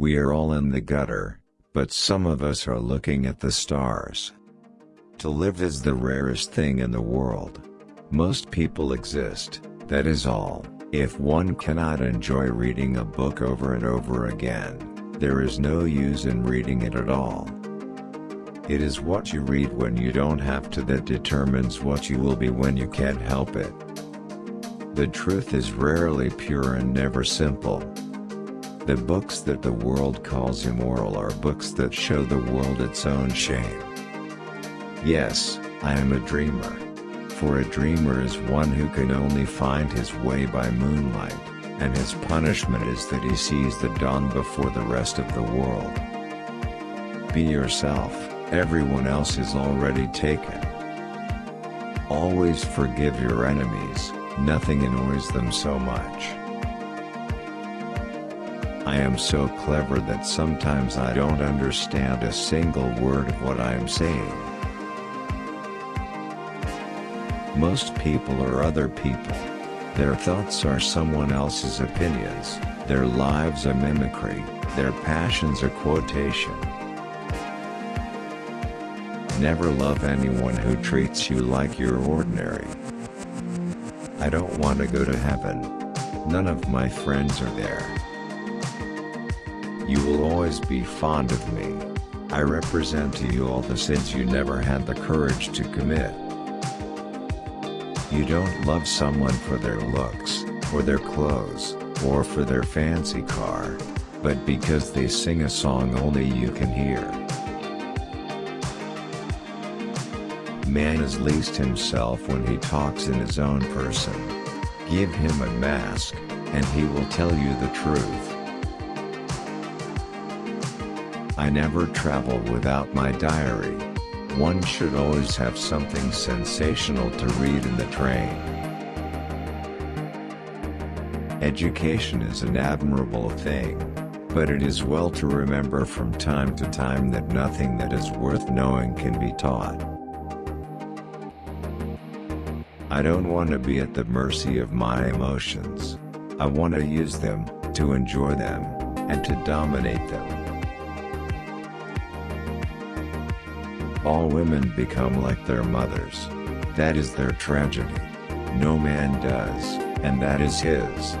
We are all in the gutter, but some of us are looking at the stars. To live is the rarest thing in the world. Most people exist, that is all. If one cannot enjoy reading a book over and over again, there is no use in reading it at all. It is what you read when you don't have to that determines what you will be when you can't help it. The truth is rarely pure and never simple. The books that the world calls immoral are books that show the world its own shame. Yes, I am a dreamer. For a dreamer is one who can only find his way by moonlight, and his punishment is that he sees the dawn before the rest of the world. Be yourself, everyone else is already taken. Always forgive your enemies, nothing annoys them so much. I am so clever that sometimes I don't understand a single word of what I am saying. Most people are other people. Their thoughts are someone else's opinions, their lives a mimicry, their passions a quotation. Never love anyone who treats you like you're ordinary. I don't want to go to heaven. None of my friends are there. You will always be fond of me. I represent to you all the sins you never had the courage to commit. You don't love someone for their looks, for their clothes, or for their fancy car, but because they sing a song only you can hear. Man is least himself when he talks in his own person. Give him a mask, and he will tell you the truth. I never travel without my diary. One should always have something sensational to read in the train. Education is an admirable thing, but it is well to remember from time to time that nothing that is worth knowing can be taught. I don't want to be at the mercy of my emotions. I want to use them, to enjoy them, and to dominate them. All women become like their mothers. That is their tragedy. No man does, and that is his.